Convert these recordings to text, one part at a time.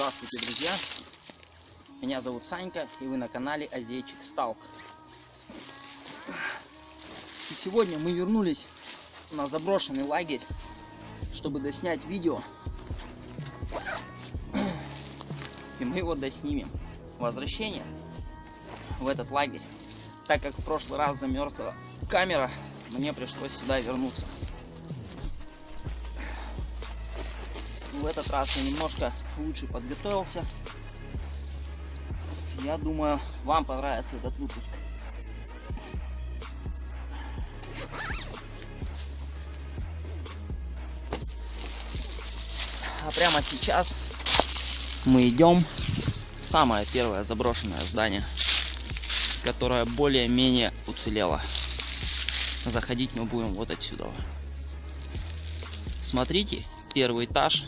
Здравствуйте, друзья! Меня зовут Санька, и вы на канале Азейчик Сталк. И сегодня мы вернулись на заброшенный лагерь, чтобы доснять видео. И мы его доснимем. Возвращение в этот лагерь. Так как в прошлый раз замерзла камера, мне пришлось сюда вернуться. В этот раз я немножко лучше подготовился. Я думаю, вам понравится этот выпуск. А прямо сейчас мы идем в самое первое заброшенное здание, которое более-менее уцелело. Заходить мы будем вот отсюда. Смотрите, первый этаж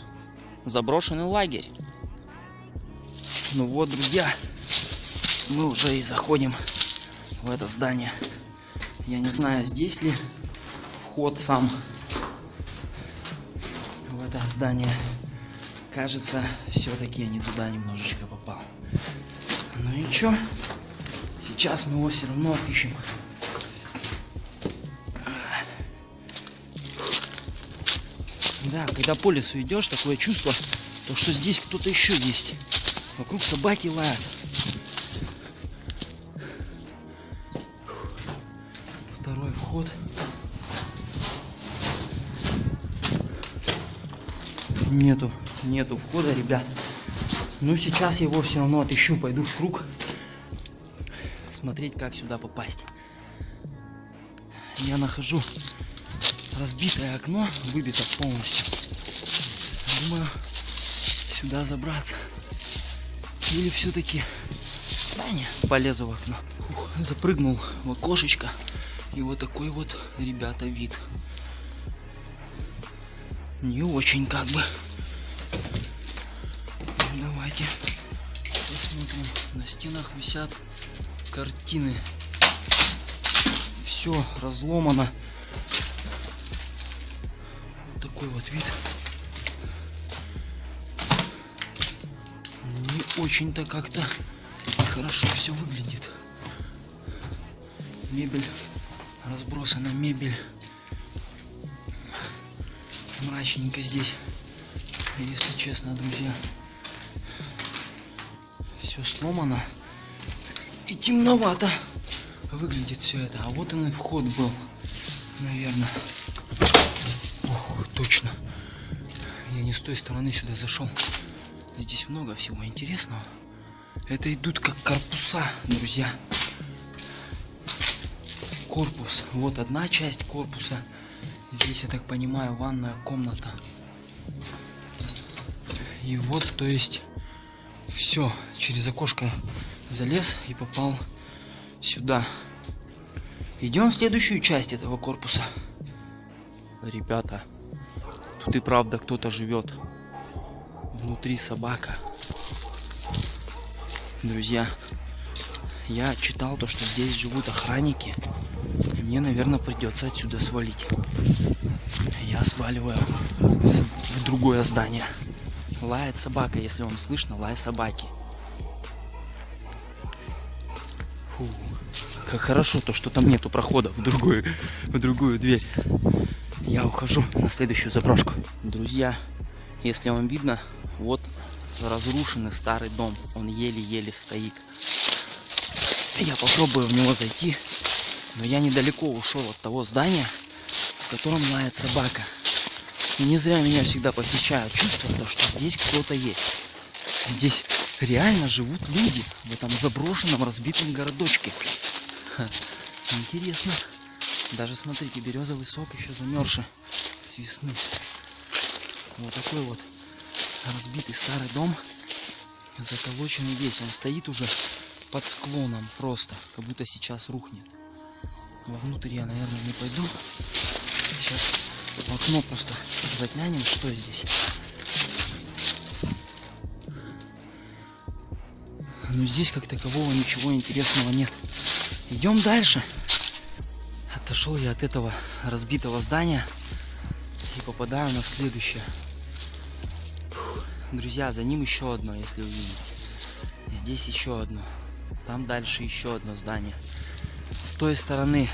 заброшенный лагерь. Ну вот, друзья, мы уже и заходим в это здание. Я не знаю, здесь ли вход сам в это здание. Кажется, все-таки я не туда немножечко попал. Ну и чё? Сейчас мы его все равно отыщем. Да, когда по лесу идешь, такое чувство, то что здесь кто-то еще есть. Вокруг собаки лают. Второй вход. Нету, нету входа, ребят. Ну, сейчас я его все равно отыщу, пойду в круг. Смотреть, как сюда попасть. Я нахожу разбитое окно, выбито полностью. Думаю, сюда забраться. Или все-таки... Да не, полезу в окно. Фух, запрыгнул в окошечко. И вот такой вот, ребята, вид. Не очень как бы. Давайте посмотрим. На стенах висят картины. Все разломано такой вот вид. Очень-то как-то хорошо все выглядит. Мебель разбросана, мебель мрачненько здесь. Если честно, друзья, все сломано и темновато выглядит все это. А вот он и вход был, наверное точно. Я не с той стороны сюда зашел. Здесь много всего интересного. Это идут как корпуса, друзья. Корпус. Вот одна часть корпуса. Здесь, я так понимаю, ванная комната. И вот, то есть, все, через окошко залез и попал сюда. Идем в следующую часть этого корпуса. Ребята, Тут и правда кто-то живет. Внутри собака. Друзья, я читал то, что здесь живут охранники. Мне, наверное, придется отсюда свалить. Я сваливаю в, в другое здание. Лает собака, если вам слышно, лай собаки. Фу, как хорошо то, что там нету прохода в другую, в другую дверь я ухожу на следующую заброшку. Друзья, если вам видно, вот разрушенный старый дом. Он еле-еле стоит. Я попробую в него зайти, но я недалеко ушел от того здания, в котором лает собака. И не зря меня всегда посещают чувство, то, что здесь кто-то есть. Здесь реально живут люди в этом заброшенном разбитом городочке. Ха, интересно. Даже смотрите, березовый сок еще замерзший с весны. Вот такой вот разбитый старый дом, заколоченный весь. Он стоит уже под склоном просто, как будто сейчас рухнет. Вовнутрь я, наверное, не пойду. Сейчас окно просто заглянем, что здесь. Но здесь как такового ничего интересного нет. Идем дальше. Отошел я от этого разбитого здания и попадаю на следующее. Друзья, за ним еще одно, если увидите. Здесь еще одно. Там дальше еще одно здание. С той стороны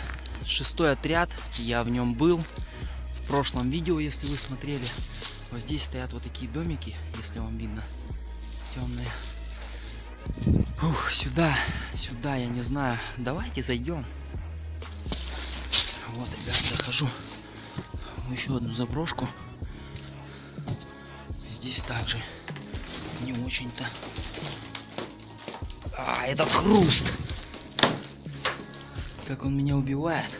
шестой отряд, я в нем был в прошлом видео, если вы смотрели. Вот здесь стоят вот такие домики, если вам видно, темные. Ух, сюда, сюда, я не знаю. Давайте зайдем. Вот, ребят, захожу еще одну заброшку. Здесь также не очень-то. А, этот хруст! Как он меня убивает.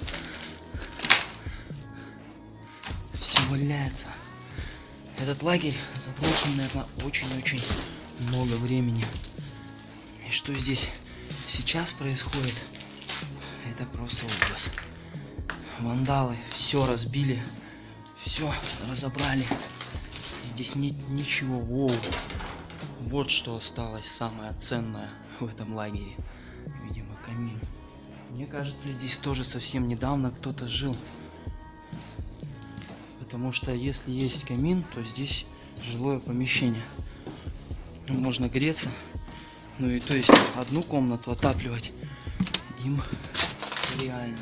Все валяется. Этот лагерь заброшен, наверное, очень-очень много времени. И что здесь сейчас происходит, это просто ужас. Вандалы все разбили, все разобрали. Здесь нет ничего. Воу. Вот что осталось самое ценное в этом лагере. Видимо, камин. Мне кажется, здесь тоже совсем недавно кто-то жил. Потому что если есть камин, то здесь жилое помещение. Можно греться. Ну и то есть одну комнату отапливать им реально.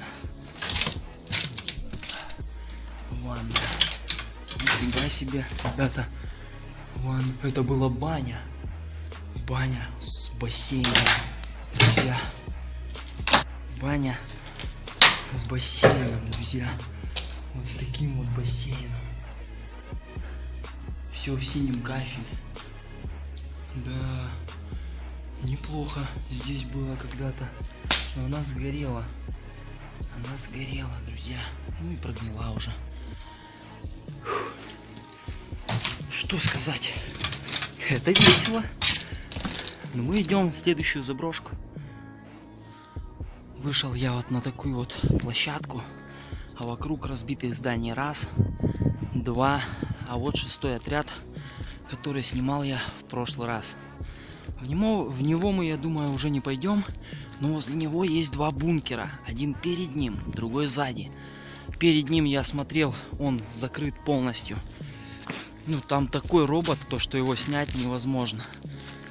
Ванна. Нифига себе, ребята. Ванна. Это была баня. Баня с бассейном. Друзья. Баня с бассейном, друзья. Вот с таким вот бассейном. Все в синем кафеле. Да. Неплохо здесь было когда-то. Но она сгорела. Она сгорела, друзья. Ну и прогнила уже. Что сказать? Это весело. Но мы идем в следующую заброшку. Вышел я вот на такую вот площадку. А вокруг разбитые здания раз, два. А вот шестой отряд, который снимал я в прошлый раз. В него, в него мы, я думаю, уже не пойдем. Но возле него есть два бункера. Один перед ним, другой сзади. Перед ним я смотрел, он закрыт полностью. Ну, там такой робот, то, что его снять невозможно.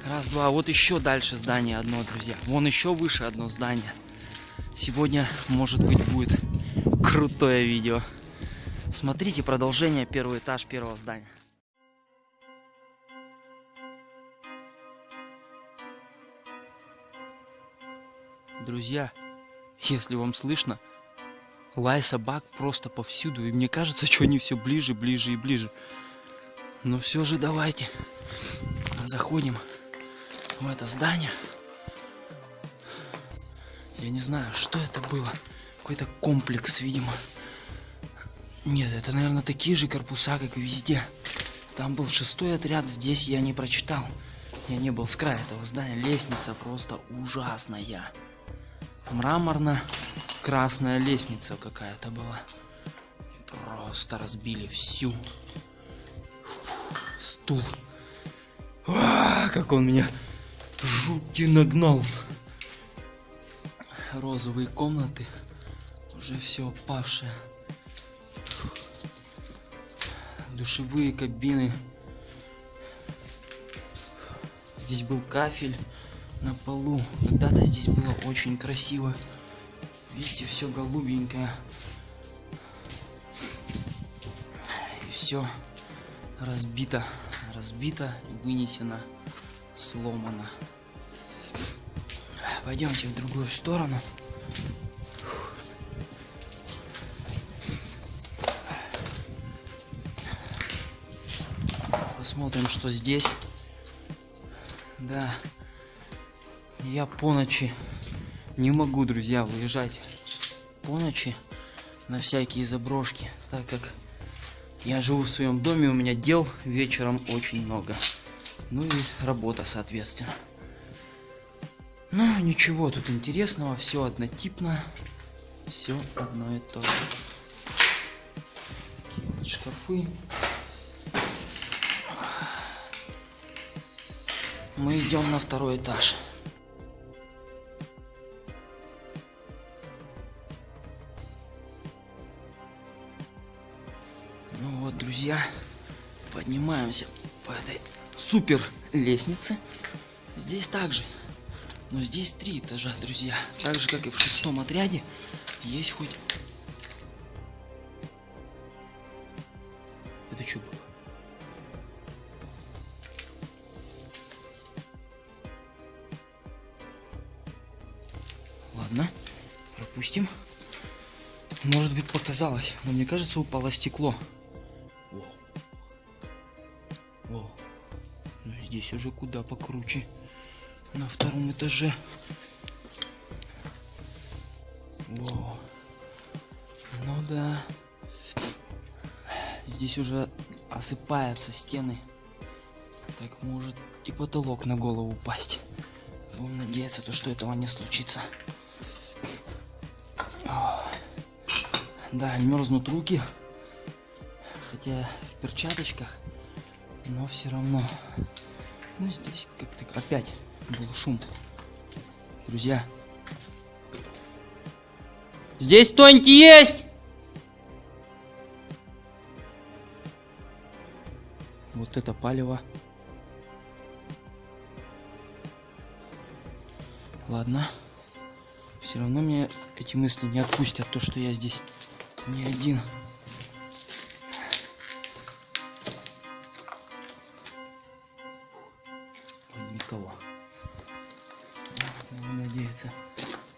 Раз, два. Вот еще дальше здание одно, друзья. Вон еще выше одно здание. Сегодня, может быть, будет крутое видео. Смотрите продолжение, первый этаж первого здания. Друзья, если вам слышно, лай собак просто повсюду. И мне кажется, что они все ближе, ближе и ближе. Но все же давайте заходим в это здание. Я не знаю, что это было. Какой-то комплекс, видимо. Нет, это, наверное, такие же корпуса, как и везде. Там был шестой отряд, здесь я не прочитал. Я не был с края этого здания. Лестница просто ужасная. Мраморно-красная лестница какая-то была. И просто разбили всю. Стул. А, как он меня жутки нагнал. Розовые комнаты уже все опавшее. Душевые кабины. Здесь был кафель на полу. Когда-то здесь было очень красиво. Видите все голубенькое. И все разбито разбито вынесено сломано Пойдемте в другую сторону. Посмотрим, что здесь. Да. Я по ночи не могу, друзья, выезжать по ночи на всякие заброшки, так как я живу в своем доме, у меня дел вечером очень много. Ну и работа, соответственно. Ну, ничего тут интересного, все однотипно, все одно и то же. Вот шкафы. Мы идем на второй этаж. Поднимаемся по этой супер лестницы. Здесь также. Но здесь три этажа, друзья. Так же, как и в шестом отряде. Есть хоть... Это что было? Ладно, пропустим. Может быть показалось, но мне кажется упало стекло. Во. Но здесь уже куда покруче. На втором этаже. Во. Ну да. Здесь уже осыпаются стены. Так может и потолок на голову упасть. Будем надеяться, то, что этого не случится. Да, мерзнут руки. Хотя в перчаточках. Но все равно. Ну здесь как-то опять был шум. Друзья. Здесь кто-нибудь есть? Вот это палево. Ладно. Все равно мне эти мысли не отпустят то, что я здесь не один.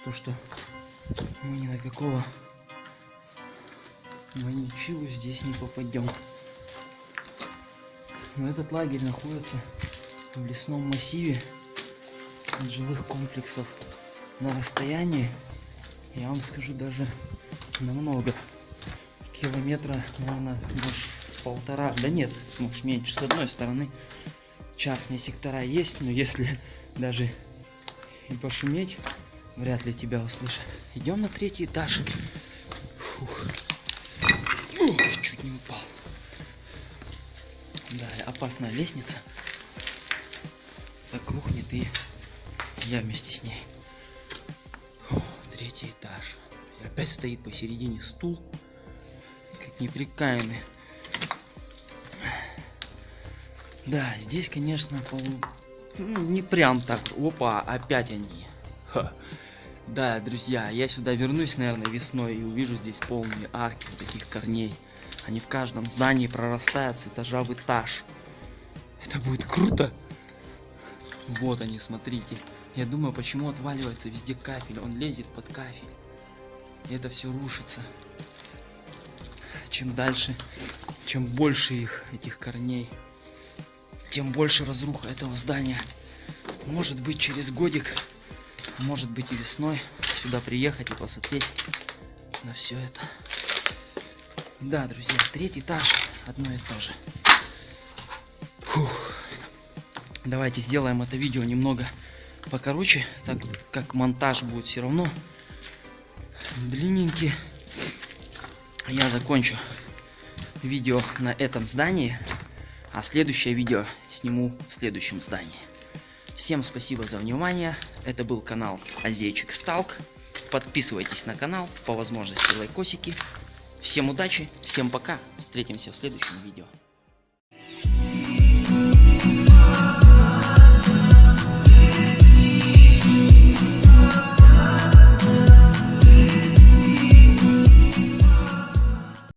То, что мы ни на какого мы ничего здесь не попадем. Но этот лагерь находится в лесном массиве от жилых комплексов на расстоянии, я вам скажу, даже намного километра, наверное, может полтора, да нет, может меньше. С одной стороны частные сектора есть, но если даже и пошуметь, вряд ли тебя услышат. Идем на третий этаж. Фух. Ух, чуть не упал. Да, опасная лестница. Так рухнет и я вместе с ней. Третий этаж. И опять стоит посередине стул неприкаянный. Да, здесь, конечно, пол... ну, не прям так. Опа, опять они. Ха. Да, друзья, я сюда вернусь, наверное, весной и увижу здесь полные арки таких корней. Они в каждом здании прорастают с этажа в этаж. Это будет круто. Вот они, смотрите. Я думаю, почему отваливается везде кафель. Он лезет под кафель. И это все рушится чем дальше, чем больше их, этих корней, тем больше разруха этого здания. Может быть через годик, может быть и весной сюда приехать и посмотреть на все это. Да, друзья, третий этаж, одно и то же. Фух. Давайте сделаем это видео немного покороче, так как монтаж будет все равно длинненький я закончу видео на этом здании, а следующее видео сниму в следующем здании. Всем спасибо за внимание. Это был канал Азейчик Сталк. Подписывайтесь на канал, по возможности лайкосики. Всем удачи, всем пока. Встретимся в следующем видео.